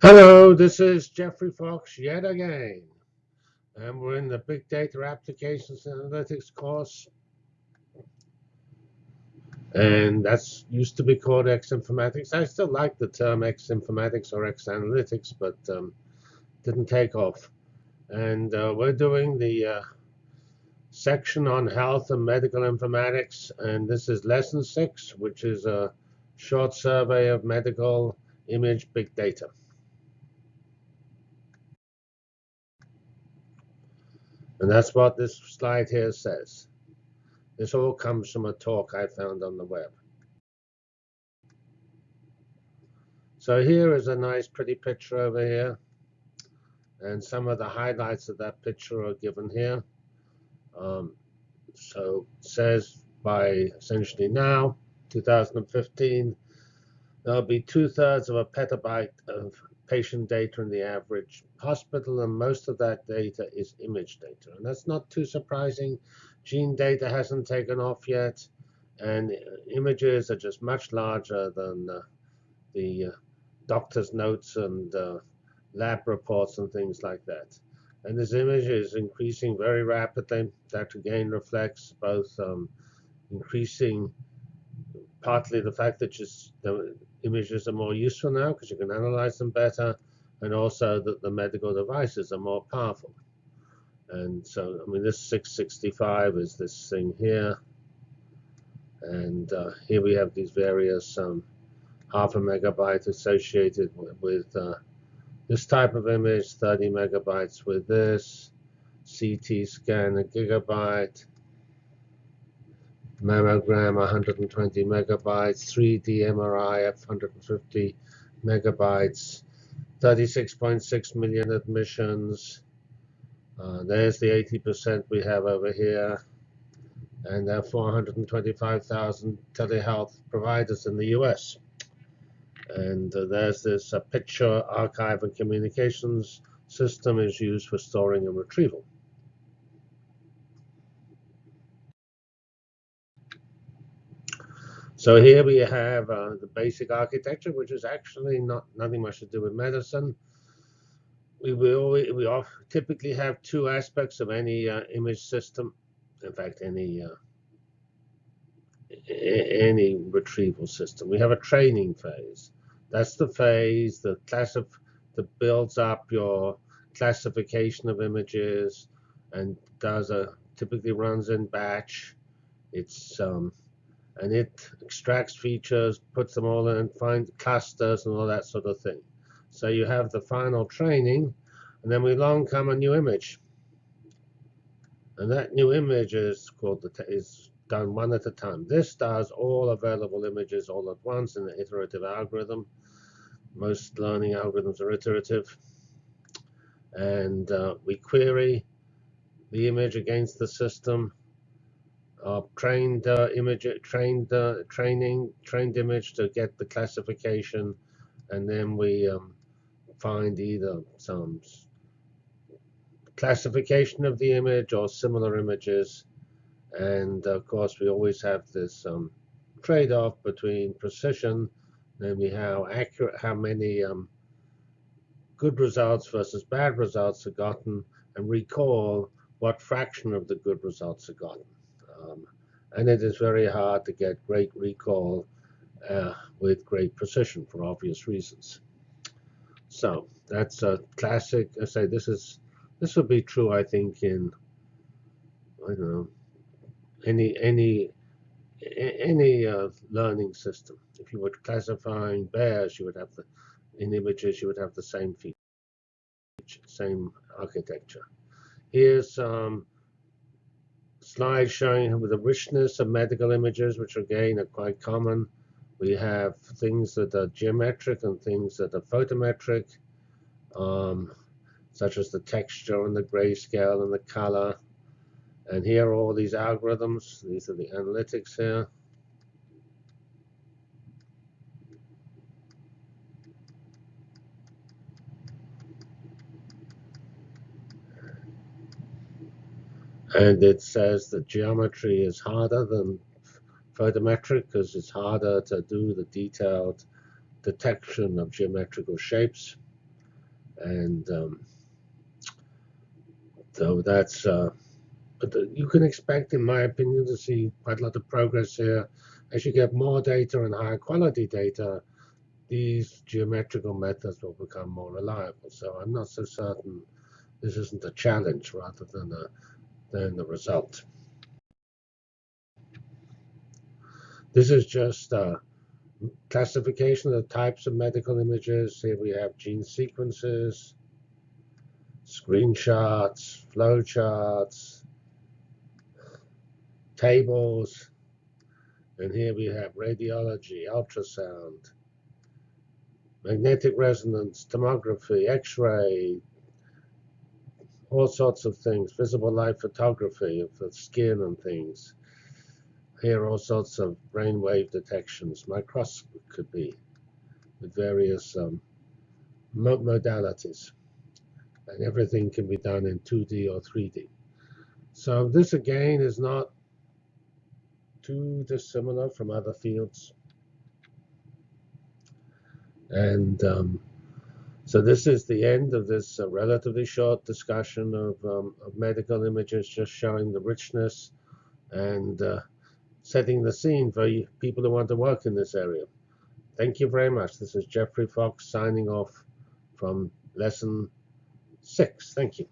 Hello, this is Geoffrey Fox yet again, and we're in the Big Data Applications Analytics course, and that's used to be called X Informatics. I still like the term X Informatics or X Analytics, but um, didn't take off. And uh, we're doing the uh, section on health and medical informatics, and this is lesson six, which is a short survey of medical image big data. And that's what this slide here says. This all comes from a talk I found on the web. So here is a nice pretty picture over here. And some of the highlights of that picture are given here. Um, so says by essentially now, 2015, there'll be two-thirds of a petabyte of patient data in the average hospital, and most of that data is image data. And that's not too surprising. Gene data hasn't taken off yet, and images are just much larger than uh, the uh, doctor's notes and uh, lab reports and things like that. And this image is increasing very rapidly. That again reflects both um, increasing partly the fact that just the images are more useful now because you can analyze them better, and also that the medical devices are more powerful. And so, I mean, this 665 is this thing here. And uh, here we have these various um, half a megabyte associated with, uh, this type of image, 30 megabytes with this, CT scan a gigabyte, mammogram 120 megabytes, 3D MRI f 150 megabytes, 36.6 million admissions. Uh, there's the 80% we have over here. And there are 425,000 telehealth providers in the US. And uh, there's this uh, picture archive and communications system is used for storing and retrieval. So here we have uh, the basic architecture, which is actually not nothing much to do with medicine. We will we typically have two aspects of any uh, image system. In fact, any uh, any retrieval system. We have a training phase. That's the phase that classif that builds up your classification of images and does a typically runs in batch. It's um, and it extracts features, puts them all in, finds clusters and all that sort of thing. So you have the final training, and then we long come a new image. And that new image is called the is done one at a time. This does all available images all at once in the iterative algorithm. Most learning algorithms are iterative. And uh, we query the image against the system uh, trained uh, image, trained uh, training, trained image to get the classification, and then we um, find either some classification of the image or similar images, and of course we always have this um, trade-off between precision, namely how accurate, how many um, good results versus bad results are gotten, and recall what fraction of the good results are gotten. Um, and it is very hard to get great recall uh, with great precision for obvious reasons. So that's a classic. I say this is this would be true. I think in I don't know any any any uh, learning system. If you were classifying bears, you would have the in images you would have the same feature, same architecture. Here's um, slide showing with the richness of medical images, which again are quite common. We have things that are geometric and things that are photometric, um, such as the texture and the grayscale and the color. And here are all these algorithms. These are the analytics here. And it says that geometry is harder than photometric because it's harder to do the detailed detection of geometrical shapes. And um, so that's, uh, but the, you can expect, in my opinion, to see quite a lot of progress here. As you get more data and higher quality data, these geometrical methods will become more reliable. So I'm not so certain this isn't a challenge rather than a than the result. This is just a classification of the types of medical images. Here we have gene sequences, screenshots, flowcharts, tables, and here we have radiology, ultrasound, magnetic resonance, tomography, x-ray, all sorts of things, visible light photography of the skin and things. Here all sorts of brainwave detections, microscopy could be, with various um, modalities. And everything can be done in 2D or 3D. So this again is not too dissimilar from other fields. And um, so this is the end of this uh, relatively short discussion of, um, of, medical images, just showing the richness and uh, setting the scene for people who want to work in this area. Thank you very much. This is Geoffrey Fox signing off from lesson six. Thank you.